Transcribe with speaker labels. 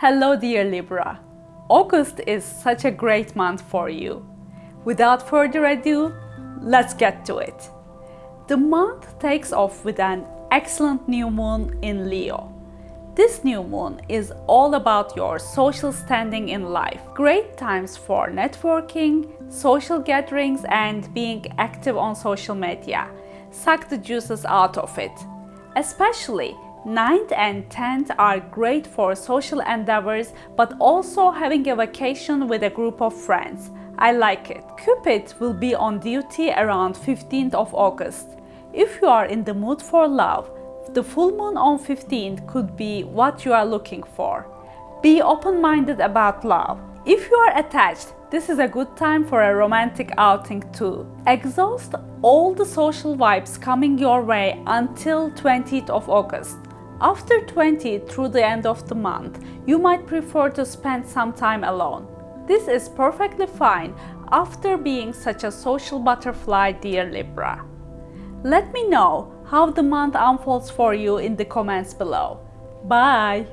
Speaker 1: Hello dear Libra. August is such a great month for you. Without further ado, let's get to it. The month takes off with an excellent new moon in Leo. This new moon is all about your social standing in life. Great times for networking, social gatherings and being active on social media. Suck the juices out of it. Especially 9th and 10th are great for social endeavors but also having a vacation with a group of friends. I like it. Cupid will be on duty around 15th of August. If you are in the mood for love, the full moon on 15th could be what you are looking for. Be open-minded about love. If you are attached, this is a good time for a romantic outing too. Exhaust all the social vibes coming your way until 20th of August. After 20 through the end of the month, you might prefer to spend some time alone. This is perfectly fine after being such a social butterfly, dear Libra. Let me know how the month unfolds for you in the comments below. Bye!